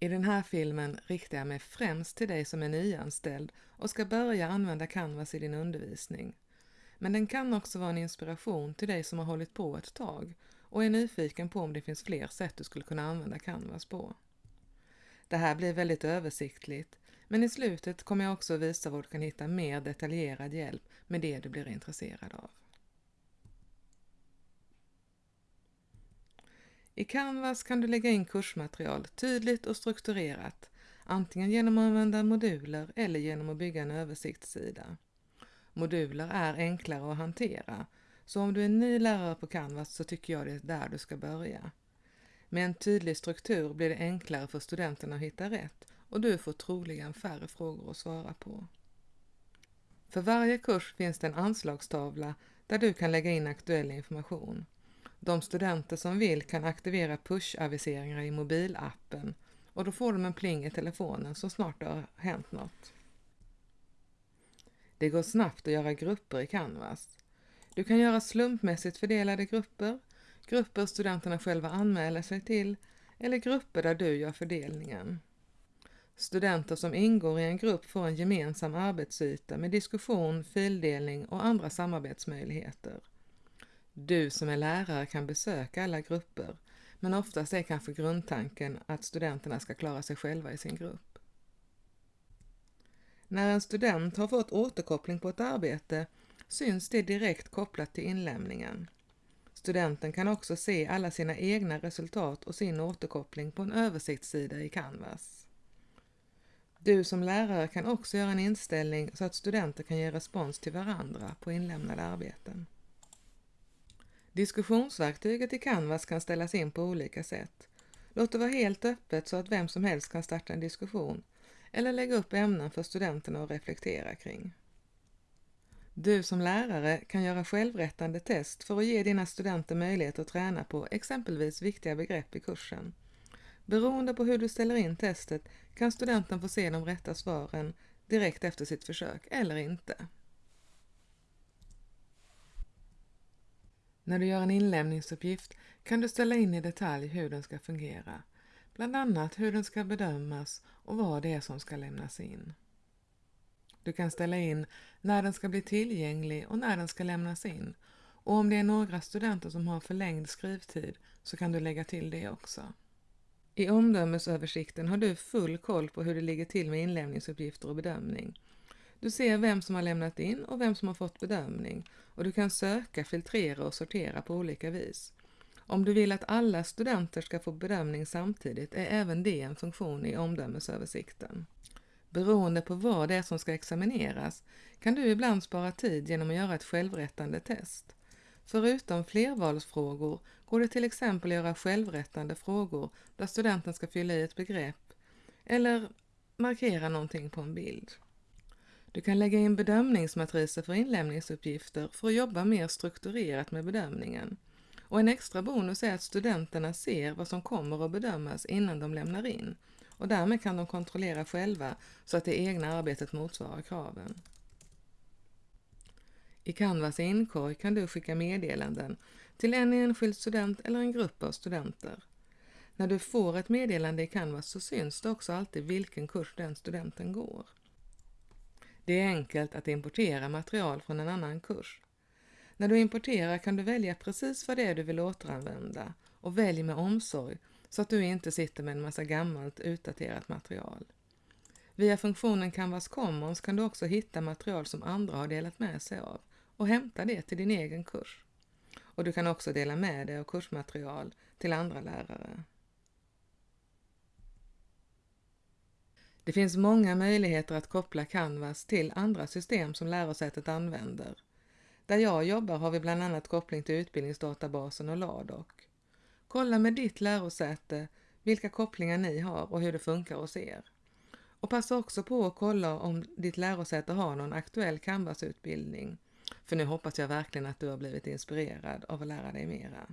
I den här filmen riktar jag mig främst till dig som är nyanställd och ska börja använda Canvas i din undervisning. Men den kan också vara en inspiration till dig som har hållit på ett tag och är nyfiken på om det finns fler sätt du skulle kunna använda Canvas på. Det här blir väldigt översiktligt, men i slutet kommer jag också visa var du kan hitta mer detaljerad hjälp med det du blir intresserad av. I Canvas kan du lägga in kursmaterial tydligt och strukturerat, antingen genom att använda moduler eller genom att bygga en översiktssida. Moduler är enklare att hantera, så om du är ny lärare på Canvas så tycker jag det är där du ska börja. Med en tydlig struktur blir det enklare för studenterna att hitta rätt och du får troligen färre frågor att svara på. För varje kurs finns det en anslagstavla där du kan lägga in aktuell information. De studenter som vill kan aktivera push-aviseringar i mobilappen och då får de en pling i telefonen så snart det har hänt något. Det går snabbt att göra grupper i Canvas. Du kan göra slumpmässigt fördelade grupper, grupper studenterna själva anmäler sig till eller grupper där du gör fördelningen. Studenter som ingår i en grupp får en gemensam arbetsyta med diskussion, fildelning och andra samarbetsmöjligheter. Du som är lärare kan besöka alla grupper, men oftast är kanske grundtanken att studenterna ska klara sig själva i sin grupp. När en student har fått återkoppling på ett arbete syns det direkt kopplat till inlämningen. Studenten kan också se alla sina egna resultat och sin återkoppling på en översiktssida i Canvas. Du som lärare kan också göra en inställning så att studenter kan ge respons till varandra på inlämnade arbeten. Diskussionsverktyget i Canvas kan ställas in på olika sätt. Låt det vara helt öppet så att vem som helst kan starta en diskussion eller lägga upp ämnen för studenterna att reflektera kring. Du som lärare kan göra självrättande test för att ge dina studenter möjlighet att träna på exempelvis viktiga begrepp i kursen. Beroende på hur du ställer in testet kan studenten få se de rätta svaren direkt efter sitt försök eller inte. När du gör en inlämningsuppgift kan du ställa in i detalj hur den ska fungera, bland annat hur den ska bedömas och vad det är som ska lämnas in. Du kan ställa in när den ska bli tillgänglig och när den ska lämnas in och om det är några studenter som har förlängd skrivtid så kan du lägga till det också. I omdömesöversikten har du full koll på hur det ligger till med inlämningsuppgifter och bedömning. Du ser vem som har lämnat in och vem som har fått bedömning och du kan söka, filtrera och sortera på olika vis. Om du vill att alla studenter ska få bedömning samtidigt är även det en funktion i omdömesöversikten. Beroende på vad det är som ska examineras kan du ibland spara tid genom att göra ett självrättande test. Förutom flervalsfrågor går det till exempel att göra självrättande frågor där studenten ska fylla i ett begrepp eller markera någonting på en bild. Du kan lägga in bedömningsmatriser för inlämningsuppgifter för att jobba mer strukturerat med bedömningen. Och en extra bonus är att studenterna ser vad som kommer att bedömas innan de lämnar in och därmed kan de kontrollera själva så att det egna arbetet motsvarar kraven. I Canvas inkorg kan du skicka meddelanden till en enskild student eller en grupp av studenter. När du får ett meddelande i Canvas så syns det också alltid vilken kurs den studenten går. Det är enkelt att importera material från en annan kurs. När du importerar kan du välja precis vad det är du vill återanvända och välj med omsorg så att du inte sitter med en massa gammalt utdaterat material. Via funktionen Canvas Commons kan du också hitta material som andra har delat med sig av och hämta det till din egen kurs. Och du kan också dela med dig av kursmaterial till andra lärare. Det finns många möjligheter att koppla Canvas till andra system som lärosätet använder. Där jag jobbar har vi bland annat koppling till utbildningsdatabasen och LADOC. Kolla med ditt lärosäte vilka kopplingar ni har och hur det funkar hos er. Och passa också på att kolla om ditt lärosäte har någon aktuell Canvas-utbildning. För nu hoppas jag verkligen att du har blivit inspirerad av att lära dig mera.